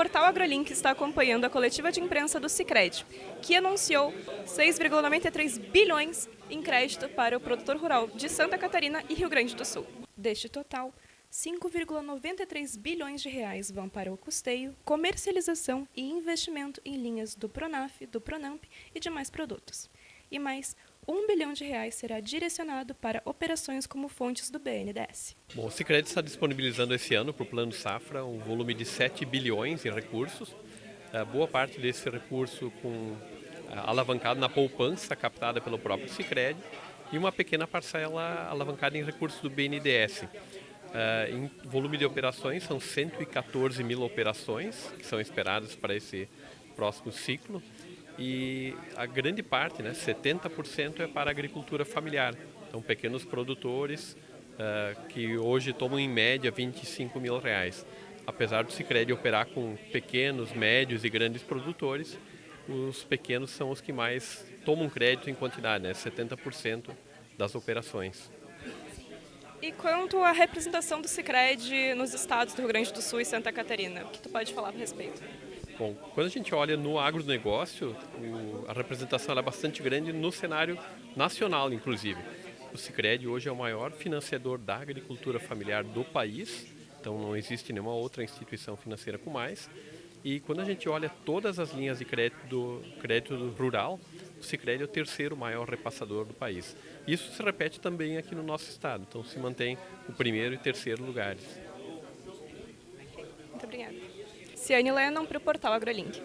AgroLink está acompanhando a coletiva de imprensa do Cicred, que anunciou 6,93 bilhões em crédito para o produtor rural de Santa Catarina e Rio Grande do Sul. Deste total, 5,93 bilhões de reais vão para o custeio, comercialização e investimento em linhas do Pronaf, do Pronamp e demais produtos. E mais, 1 bilhão de reais será direcionado para operações como fontes do BNDES. Bom, o Sicredi está disponibilizando esse ano para o Plano Safra um volume de 7 bilhões em recursos. É, boa parte desse recurso com é, alavancado na poupança captada pelo próprio Sicredi e uma pequena parcela alavancada em recursos do BNDES. Uh, em volume de operações, são 114 mil operações que são esperadas para esse próximo ciclo e a grande parte, né, 70% é para agricultura familiar. Então, pequenos produtores uh, que hoje tomam em média 25 mil reais. Apesar do Sicredi operar com pequenos, médios e grandes produtores, os pequenos são os que mais tomam crédito em quantidade, né, 70% das operações. E quanto à representação do Sicredi nos estados do Rio Grande do Sul e Santa Catarina, o que tu pode falar a respeito? Bom, quando a gente olha no agronegócio, a representação é bastante grande no cenário nacional, inclusive. O Sicredi hoje é o maior financiador da agricultura familiar do país, então não existe nenhuma outra instituição financeira com mais. E quando a gente olha todas as linhas de crédito, do, crédito rural, o Sicredi é o terceiro maior repassador do país. Isso se repete também aqui no nosso estado, então se mantém o primeiro e terceiro lugares. Obrigada. Ciane Lennon para o portal AgroLink.